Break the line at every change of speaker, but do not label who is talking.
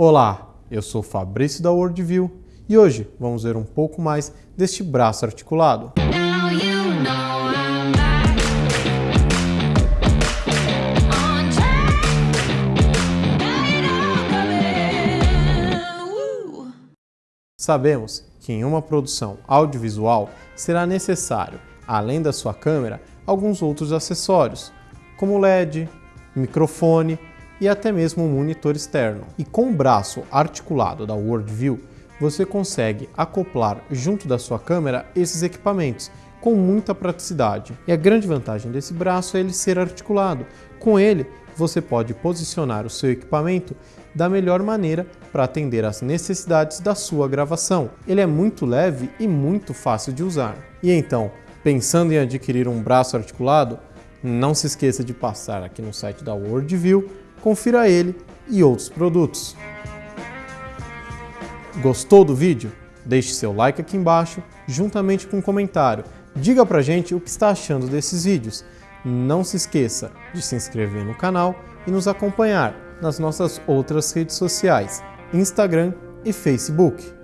Olá, eu sou Fabrício da Worldview e hoje vamos ver um pouco mais deste braço articulado. Sabemos que em uma produção audiovisual será necessário, além da sua câmera, alguns outros acessórios, como LED, microfone e até mesmo um monitor externo. E com o braço articulado da Worldview, você consegue acoplar junto da sua câmera esses equipamentos com muita praticidade. E a grande vantagem desse braço é ele ser articulado. Com ele, você pode posicionar o seu equipamento da melhor maneira para atender às necessidades da sua gravação. Ele é muito leve e muito fácil de usar. E então, pensando em adquirir um braço articulado, não se esqueça de passar aqui no site da Worldview, confira ele e outros produtos. Gostou do vídeo? Deixe seu like aqui embaixo, juntamente com um comentário. Diga pra gente o que está achando desses vídeos. Não se esqueça de se inscrever no canal e nos acompanhar nas nossas outras redes sociais, Instagram e Facebook.